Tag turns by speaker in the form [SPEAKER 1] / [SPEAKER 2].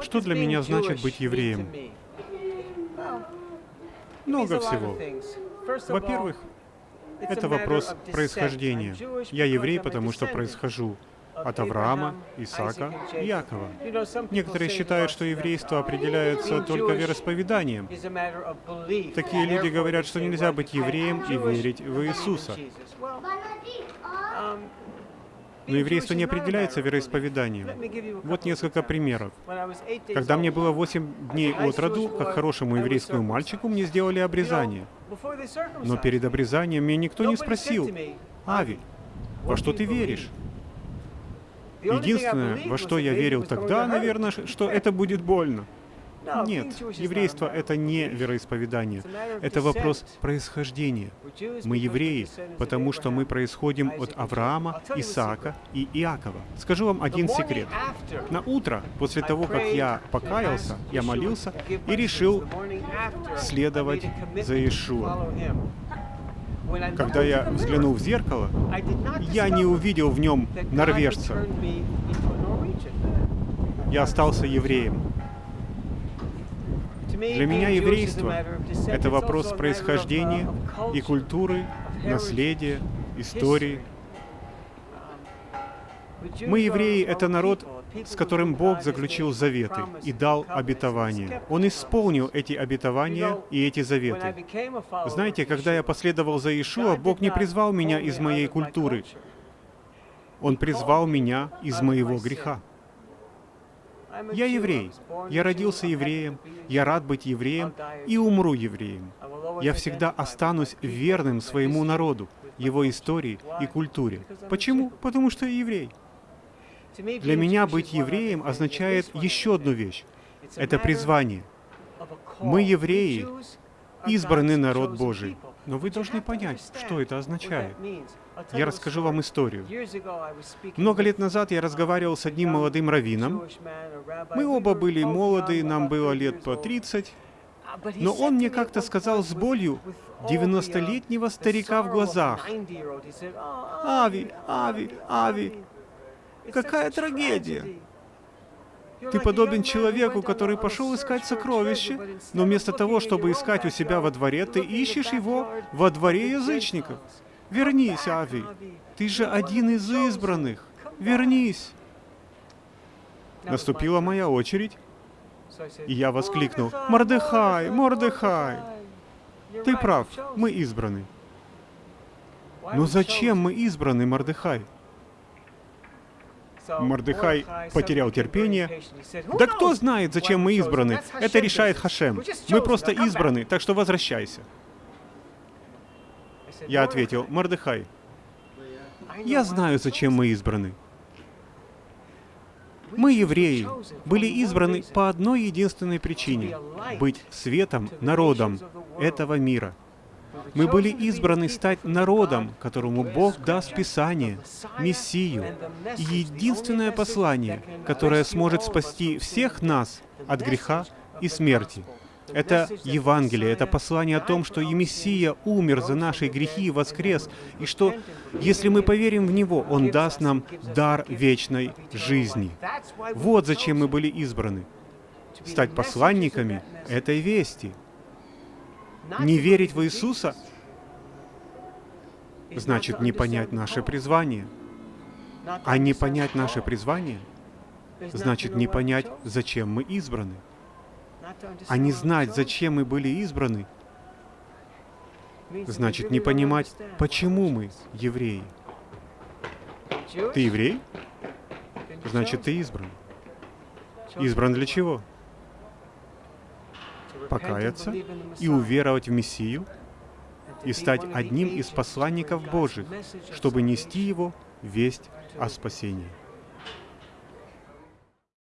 [SPEAKER 1] Что для меня значит быть евреем? Много всего. Во-первых, это вопрос происхождения. Я еврей, потому что происхожу от Авраама, Исаака Якова. Некоторые считают, что еврейство определяется только вероисповеданием. Такие люди говорят, что нельзя быть евреем и верить в Иисуса. Но еврейство не определяется вероисповеданием. Вот несколько примеров. Когда мне было 8 дней от роду, как хорошему еврейскому мальчику, мне сделали обрезание. Но перед обрезанием меня никто не спросил, «Ави, во что ты веришь?» Единственное, во что я верил тогда, наверное, что это будет больно. Нет, еврейство — это не вероисповедание. Это вопрос происхождения. Мы евреи, потому что мы происходим от Авраама, Исаака и Иакова. Скажу вам один секрет. На утро, после того, как я покаялся, я молился и решил следовать за Иешуа. Когда я взглянул в зеркало, я не увидел в нем норвежца. Я остался евреем. Для меня еврейство — это вопрос происхождения и культуры, наследия, истории. Мы, евреи, — это народ, с которым Бог заключил заветы и дал обетования. Он исполнил эти обетования и эти заветы. Знаете, когда я последовал за Иешуа, Бог не призвал меня из моей культуры. Он призвал меня из моего греха. Я еврей. Я родился евреем, я рад быть евреем и умру евреем. Я всегда останусь верным своему народу, его истории и культуре. Почему? Потому что я еврей. Для меня быть евреем означает еще одну вещь. Это призвание. Мы евреи, избранный народ Божий. Но вы должны понять, что это означает. Я расскажу вам историю. Много лет назад я разговаривал с одним молодым раввином. Мы оба были молоды, нам было лет по 30. Но он мне как-то сказал с болью 90-летнего старика в глазах. «Ави, Ави, Ави, какая трагедия!» Ты подобен человеку, который пошел искать сокровище, но вместо того, чтобы искать у себя во дворе, ты ищешь его во дворе язычников. Вернись, Ави. Ты же один из избранных. Вернись. Наступила моя очередь, и я воскликнул, «Мордыхай, Мордыхай! Ты прав, мы избраны». Но зачем мы избраны, Мордыхай? Мордыхай потерял терпение. Да кто знает, зачем мы избраны? Это решает Хашем. Мы просто избраны, так что возвращайся. Я ответил, Мордыхай, я знаю, зачем мы избраны. Мы, евреи, были избраны по одной единственной причине — быть светом, народом этого мира. Мы были избраны стать народом, которому Бог даст Писание, Мессию, и единственное послание, которое сможет спасти всех нас от греха и смерти — это Евангелие, это послание о том, что и Мессия умер за наши грехи и воскрес, и что, если мы поверим в Него, Он даст нам дар вечной жизни. Вот зачем мы были избраны. Стать посланниками этой вести. Не верить в Иисуса значит не понять наше призвание. А не понять наше призвание значит не понять, зачем мы избраны а не знать, зачем мы были избраны, значит не понимать, почему мы евреи. Ты еврей? Значит, ты избран. Избран для чего? Покаяться и уверовать в Мессию и стать одним из посланников Божьих, чтобы нести Его весть о спасении.